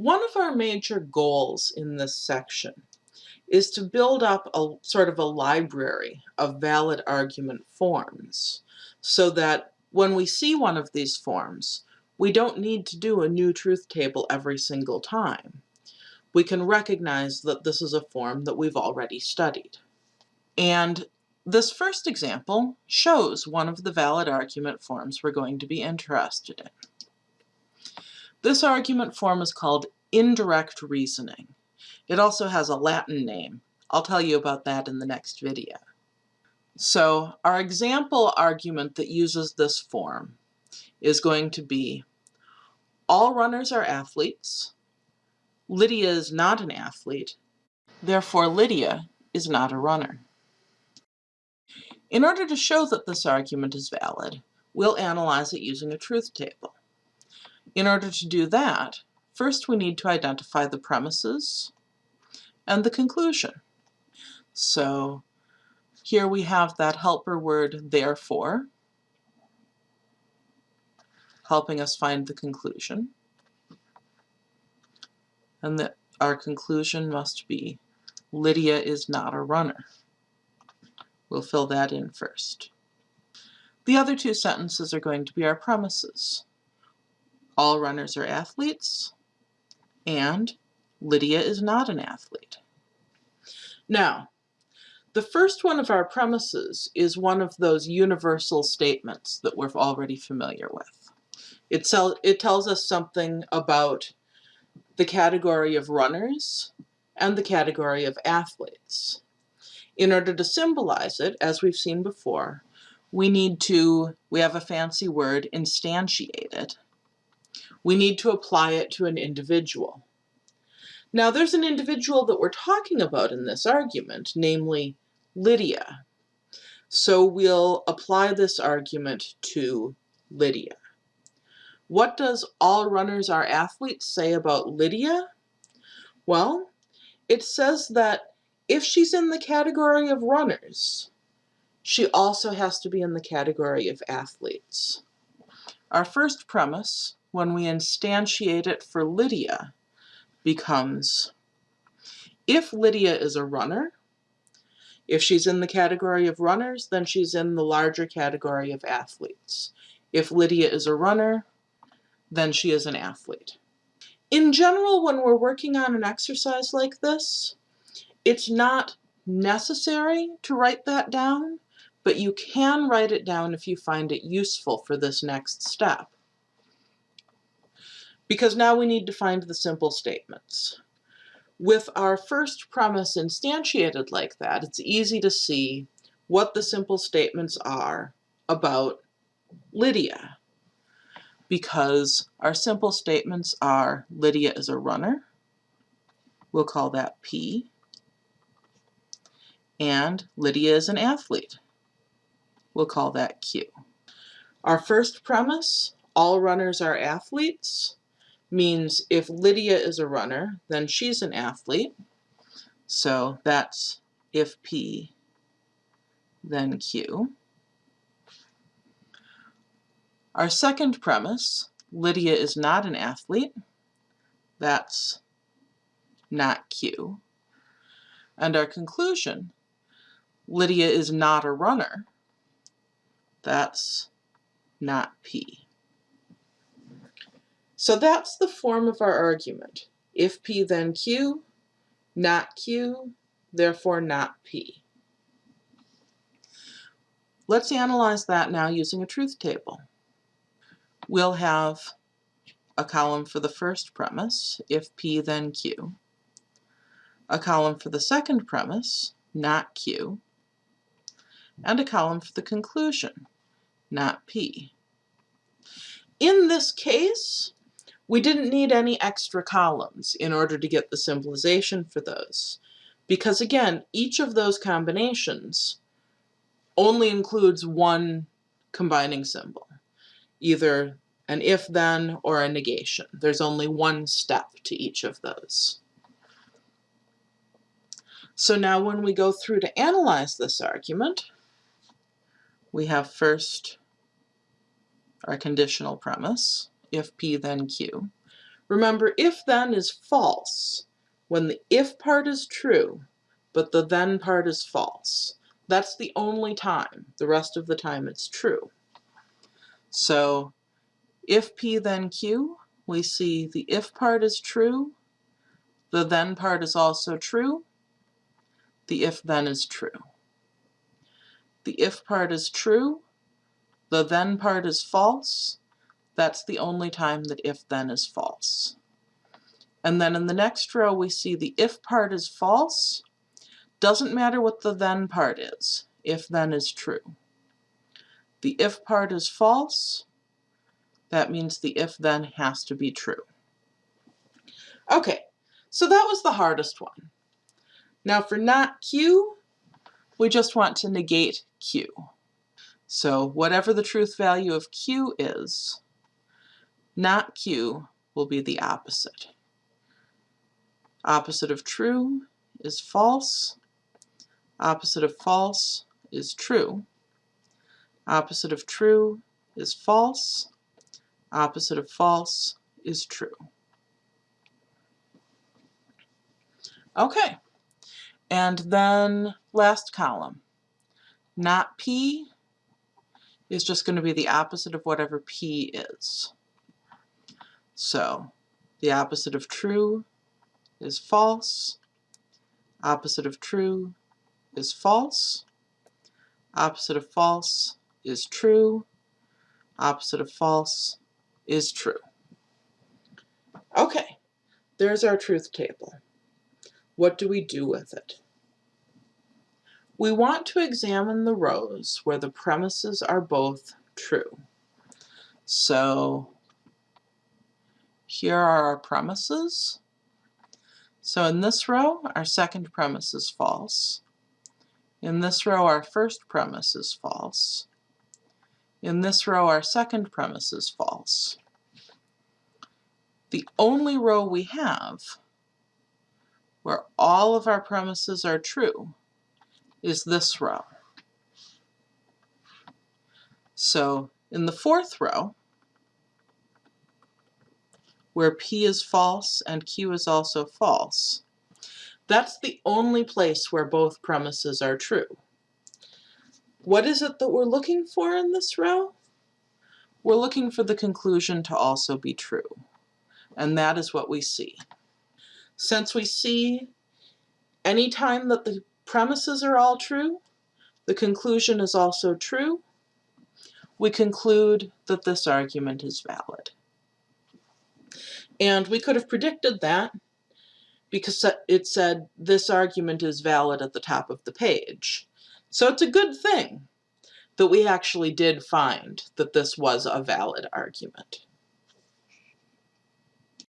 One of our major goals in this section is to build up a sort of a library of valid argument forms so that when we see one of these forms, we don't need to do a new truth table every single time. We can recognize that this is a form that we've already studied. And this first example shows one of the valid argument forms we're going to be interested in. This argument form is called indirect reasoning. It also has a Latin name. I'll tell you about that in the next video. So our example argument that uses this form is going to be all runners are athletes. Lydia is not an athlete. Therefore, Lydia is not a runner. In order to show that this argument is valid, we'll analyze it using a truth table. In order to do that, first we need to identify the premises and the conclusion. So here we have that helper word therefore, helping us find the conclusion. And that our conclusion must be Lydia is not a runner. We'll fill that in first. The other two sentences are going to be our premises all runners are athletes, and Lydia is not an athlete. Now, the first one of our premises is one of those universal statements that we're already familiar with. It, it tells us something about the category of runners and the category of athletes. In order to symbolize it, as we've seen before, we need to, we have a fancy word, instantiate it, we need to apply it to an individual. Now there's an individual that we're talking about in this argument, namely Lydia. So we'll apply this argument to Lydia. What does all runners are athletes say about Lydia? Well, it says that if she's in the category of runners, she also has to be in the category of athletes. Our first premise when we instantiate it for Lydia becomes, if Lydia is a runner, if she's in the category of runners, then she's in the larger category of athletes. If Lydia is a runner, then she is an athlete. In general, when we're working on an exercise like this, it's not necessary to write that down, but you can write it down if you find it useful for this next step because now we need to find the simple statements. With our first premise instantiated like that, it's easy to see what the simple statements are about Lydia. Because our simple statements are Lydia is a runner, we'll call that P, and Lydia is an athlete, we'll call that Q. Our first premise, all runners are athletes, means if Lydia is a runner, then she's an athlete. So that's if P, then Q. Our second premise, Lydia is not an athlete. That's not Q. And our conclusion, Lydia is not a runner. That's not P. So that's the form of our argument. If P then Q, not Q, therefore not P. Let's analyze that now using a truth table. We'll have a column for the first premise, if P then Q, a column for the second premise, not Q, and a column for the conclusion, not P. In this case, we didn't need any extra columns in order to get the symbolization for those. Because again, each of those combinations only includes one combining symbol, either an if-then or a negation. There's only one step to each of those. So now when we go through to analyze this argument, we have first our conditional premise, if P then Q. Remember, if then is false when the if part is true, but the then part is false. That's the only time. The rest of the time it's true. So if P then Q, we see the if part is true, the then part is also true, the if then is true. The if part is true, the then part is false, that's the only time that if then is false. And then in the next row we see the if part is false, doesn't matter what the then part is, if then is true. The if part is false, that means the if then has to be true. Okay, so that was the hardest one. Now for not Q, we just want to negate Q. So whatever the truth value of Q is, not Q will be the opposite. Opposite of true is false. Opposite of false is true. Opposite of true is false. Opposite of false is true. Okay, and then last column. Not P is just going to be the opposite of whatever P is. So the opposite of true is false. Opposite of true is false. Opposite of false is true. Opposite of false is true. Okay, there's our truth table. What do we do with it? We want to examine the rows where the premises are both true. So here are our premises. So in this row, our second premise is false. In this row, our first premise is false. In this row, our second premise is false. The only row we have where all of our premises are true is this row. So in the fourth row, where P is false and Q is also false, that's the only place where both premises are true. What is it that we're looking for in this row? We're looking for the conclusion to also be true. And that is what we see. Since we see any time that the premises are all true, the conclusion is also true, we conclude that this argument is valid. And we could have predicted that because it said this argument is valid at the top of the page. So it's a good thing that we actually did find that this was a valid argument.